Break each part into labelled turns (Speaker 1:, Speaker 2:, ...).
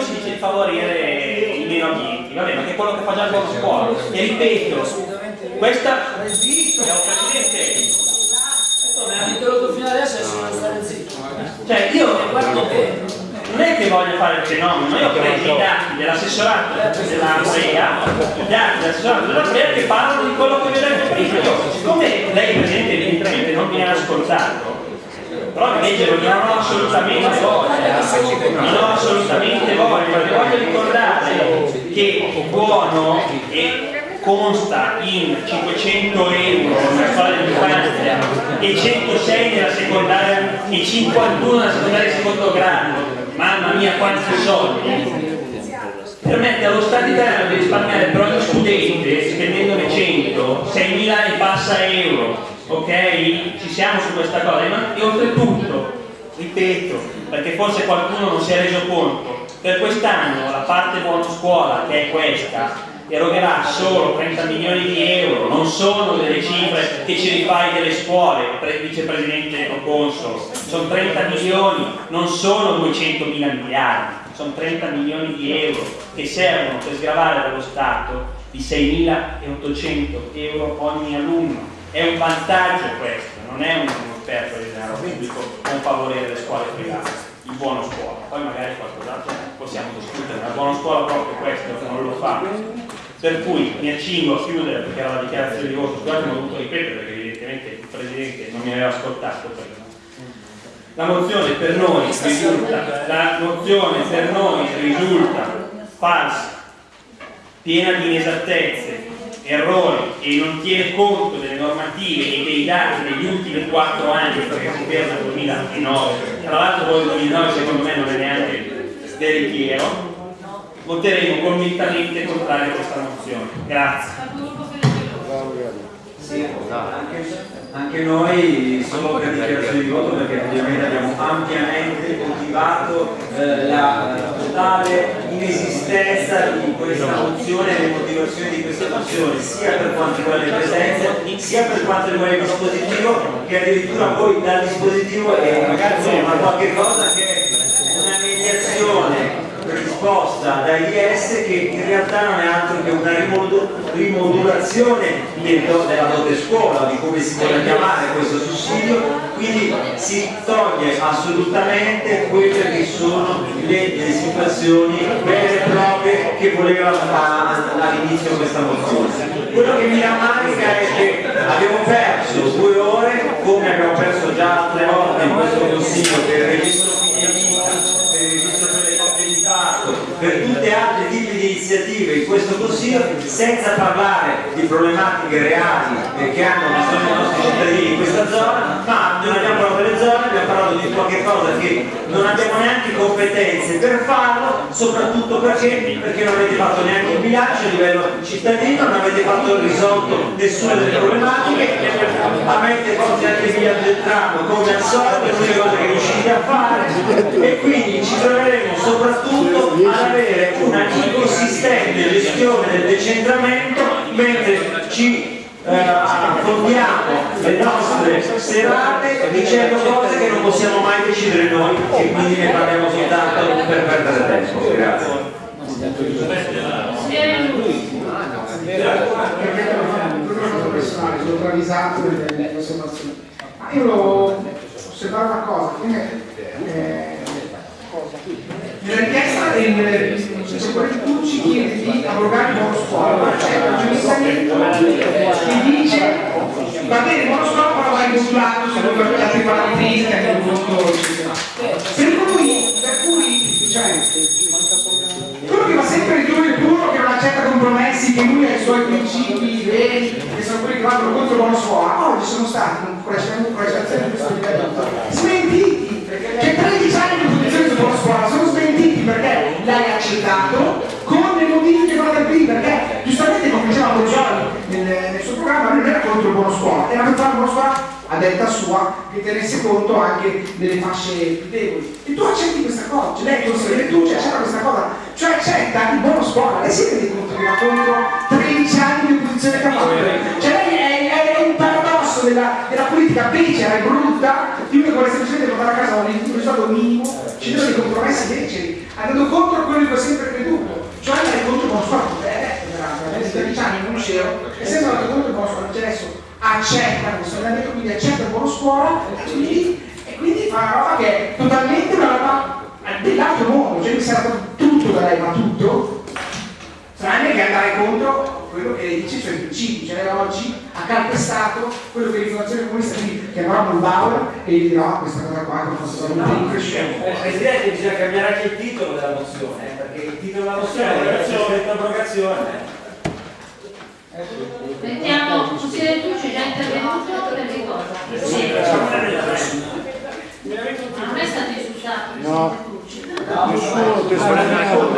Speaker 1: si dice di favorire i meno abbienti, va bene, ma che è quello che fa già il buono scuola. E ripeto, questa è un presidente.
Speaker 2: Mi ha interrotto fino adesso e sono stare zitto.
Speaker 1: Cioè io non è che voglio fare il fenomeno, io ho preso i dati dell'assessorato della PREA, i dati dell'assessorato della PREA che parlano di quello che vi ho detto prima. Io, siccome lei Presidente evidentemente non mi ha ascoltato, però di leggerlo non ho assolutamente voglia, non ho assolutamente voglia, perché voglio ricordare che buono e consta in 500 euro nella scuola dell'infanzia e 106 nella secondaria e 51 nella secondaria di secondo grado. Mamma mia quanti soldi. Permette allo Stato italiano di risparmiare per ogni studente spendendone 100 6.000 e passa euro ok? ci siamo su questa cosa. E oltretutto ripeto perché forse qualcuno non si è reso conto per quest'anno la parte buono scuola che è questa erogherà solo 30 milioni di euro, non sono delle cifre che ci rifai delle scuole, pre- vicepresidente o consolo, sono 30 milioni, non sono 200 mila miliardi, sono 30 milioni di euro che servono per sgravare dallo Stato di 6.800 euro ogni alunno. È un vantaggio questo, non è uno sperpero di denaro pubblico con favorire le scuole private, il buono scuola. Poi magari qualcos'altro possiamo discutere, ma il buono scuola proprio questo non lo fa. Per cui mi accingo a chiudere perché era la dichiarazione di voto, scusate ho dovuto ripetere perché evidentemente il Presidente non mi aveva ascoltato prima. La mozione per noi risulta, la mozione per noi risulta falsa, piena di inesattezze, errori e non tiene conto delle normative e dei dati degli ultimi quattro anni perché si ferma al 2009 tra l'altro poi il 2009 secondo me non è neanche veritiero. Voteremo convintamente contrario a questa mozione. Grazie.
Speaker 3: Sì, anche, anche noi solo per dichiarazione di voto perché ovviamente abbiamo ampiamente motivato eh, la totale inesistenza di questa mozione e le motivazioni di questa mozione sia per quanto riguarda le presenze sia per quanto riguarda il dispositivo che addirittura poi dal dispositivo è insomma qualche cosa che è risposta da IS che in realtà non è altro che una rimodu- rimodulazione della dote scuola, di come si vuole chiamare questo sussidio, quindi si toglie assolutamente quelle che sono le, situazioni vere e proprie che voleva all'inizio questa mozione. Quello che mi rammarica è che abbiamo perso due ore, come abbiamo perso già altre volte in questo consiglio per il registro figli amica, per il registro per le coppie di fatto, per tutti altri tipi di iniziative in questo consiglio, senza parlare di problematiche reali che hanno bisogno i nostri cittadini in questa zona, ma non abbiamo parlato delle zone, abbiamo parlato di qualche cosa che non abbiamo neanche competenze per farlo, soprattutto perché, perché non avete fatto neanche il bilancio a livello cittadino, non avete fatto risolto nessuna delle problematiche, avete fatto anche il bilancio del tram come al solito, le uniche cose che riuscite a fare e quindi ci troveremo soprattutto ad avere una inconsistente gestione del decentramento mentre ci eh, le nostre serate dicendo cose che non possiamo mai decidere noi e quindi ne parliamo soltanto per perdere tempo. Grazie.
Speaker 4: personale, sono travisato nelle osservazioni. Ma io volevo osservare una cosa, eh, nella richiesta del Tu ci chiedi di abrogare il ma c'è un giuristamento che dice va bene il buono scuola però va rimodulato secondo altri parametri che voluto eccetera. Per cui, per cui, cioè, quello che va sempre di più il puro che non accetta compromessi, che lui ha i suoi principi veri, che sono quelli che vanno contro il buono scuola, oggi sono stati con prestazione di questo livello smentiti, accettato con le modifiche fatte qui, perché giustamente come diceva Brugioli nel, nel suo programma non era contro il buono scuola, era per fare buono scuola a detta sua che tenesse conto anche delle fasce più deboli. E tu accetti questa cosa, cioè lei consigliere tu cioè, accetta questa cosa, cioè accetta il buono scuola, lei si rende conto che va contro 13 anni di opposizione fatto? Cioè lei è, è un paradosso della, della politica becera e brutta semplicemente portare a casa un risultato minimo, ci sono dei compromessi beceri, andando contro quello che ho sempre creduto, cioè andare contro il buon sport. Eh, veramente, 13 anni non conoscevo, e sempre andato contro il cioè adesso accetta questo allenamento, quindi accetta il buono scuola, e quindi, e quindi fa una roba che è totalmente una roba dell'altro mondo, cioè mi sarà tutto da lei, ma tutto, tranne che andare contro quello che lei dice, cioè i principi, cioè oggi ha calpestato quello che l'informazione comunista, quindi chiamerò Mulbauer e gli dirò questa cosa qua che fosse assolutamente increscente.
Speaker 3: Eh, Presidente, bisogna cambiare anche il titolo della mozione, eh, perché il titolo della mozione è la abrogazione.
Speaker 5: Mettiamo, consigliere Tucci è già intervenuto per che cosa? Sì. Non è stato insultato il
Speaker 6: No. Nessuno testimoniato.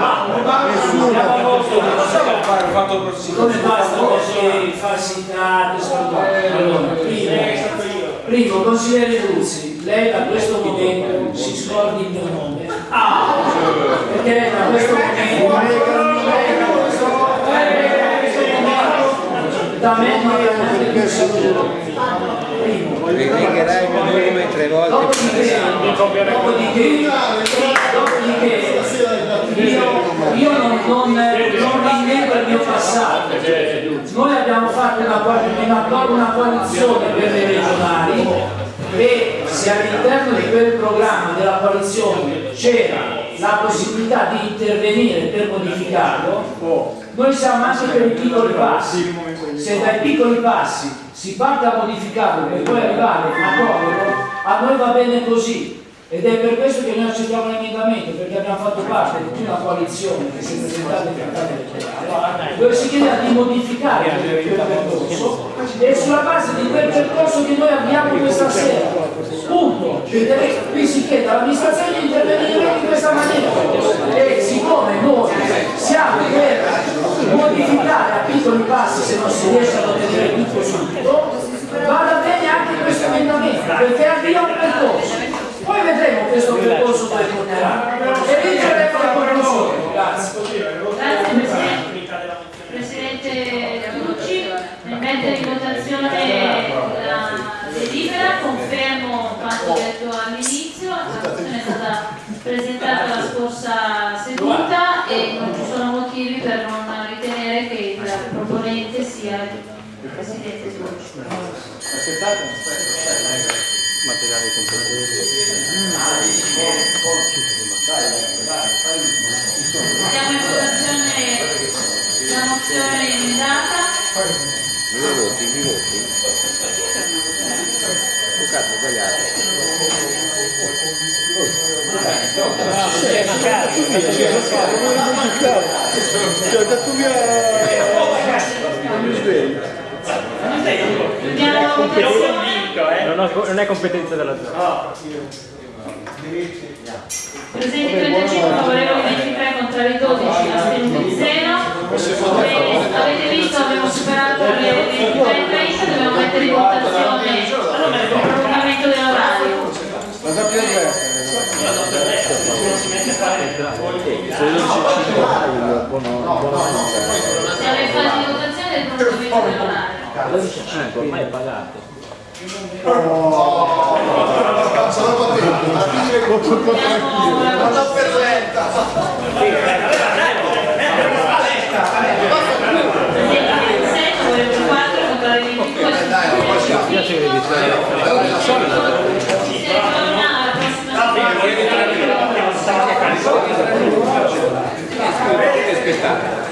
Speaker 6: Nessuno.
Speaker 2: Siccome basta così falsificate, scordate. Allora, primo, primo, consigliere Ruzzi, lei da questo momento si scordi il mio nome. Perché lei da questo momento, lei da questo momento, da me non aveva neanche più saluto. Primo.
Speaker 6: Richiederai il mio nome tre volte.
Speaker 2: Dopodiché, dopodiché, dopodiché io, io non, non, non rinnego il mio passato. Noi fatto una, una, una coalizione per le regionali e se all'interno di quel programma della coalizione c'era la possibilità di intervenire per modificarlo, noi siamo anche per i piccoli passi. Se dai piccoli passi si parte a modificarlo per poi arrivare a muoverlo, a noi va bene così. Ed è per questo che noi accettiamo l'emendamento, perché abbiamo fatto parte di una coalizione che si è presentata in trattato elettorale, dove si chiedeva di modificare quel percorso e sulla base di quel percorso che noi abbiamo questa sera. Punto. Qui si chiede all'amministrazione di intervenire in questa maniera. E siccome noi siamo per modificare a piccoli passi se non si riesce ad ottenere tutto subito, vada bene anche questo emendamento, perché avvia un percorso. Poi questo percorso dove porterà e lì troveremo le conclusioni. Grazie.
Speaker 5: Grazie Presidente. Tucci, nel mettere in votazione la delibera, confermo quanto detto all'inizio, la questione è stata presentata la scorsa seduta e non ci sono motivi per non ritenere che il proponente sia il Presidente Tucci.
Speaker 6: Materiale
Speaker 5: Mettiamo in votazione la mozione emendata.
Speaker 6: Mi voti, mi voti. Cazzo, sbagliato. Ho detto via... Non mi sveglio.
Speaker 5: Andiamo alla votazione.
Speaker 7: Non, ho- non è competenza della zona.
Speaker 5: Presenti 35, favorevoli 23, contrari 12, astenuti 0. Bene, avete visto, abbiamo superato le 23.30, dobbiamo mettere in votazione il prolungamento dell'orario.
Speaker 6: Ma sappi avvertere. Se non ci ci il buono, buono
Speaker 5: Siamo in fase di votazione del prolungamento dell'orario.
Speaker 7: Eh, ormai è pagato.
Speaker 5: Abbiamo la Presenti 26, favorevoli 4, contrari 22,
Speaker 7: Spiace che devi stare.
Speaker 5: Ci si ritorna alla prossima settimana.
Speaker 6: Aspettare.